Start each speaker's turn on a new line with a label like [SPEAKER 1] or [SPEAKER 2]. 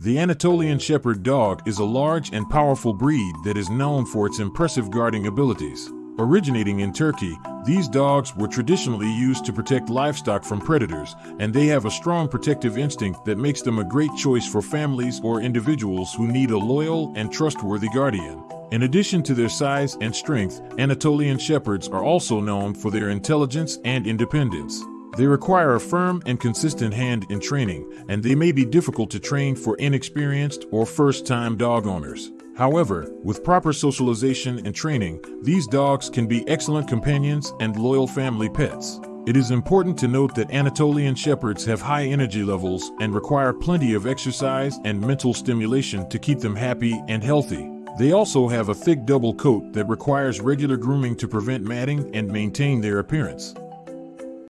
[SPEAKER 1] The Anatolian Shepherd dog is a large and powerful breed that is known for its impressive guarding abilities. Originating in Turkey, these dogs were traditionally used to protect livestock from predators, and they have a strong protective instinct that makes them a great choice for families or individuals who need a loyal and trustworthy guardian. In addition to their size and strength, Anatolian Shepherds are also known for their intelligence and independence. They require a firm and consistent hand in training, and they may be difficult to train for inexperienced or first time dog owners. However, with proper socialization and training, these dogs can be excellent companions and loyal family pets. It is important to note that Anatolian Shepherds have high energy levels and require plenty of exercise and mental stimulation to keep them happy and healthy. They also have a thick double coat that requires regular grooming to prevent matting and maintain their appearance.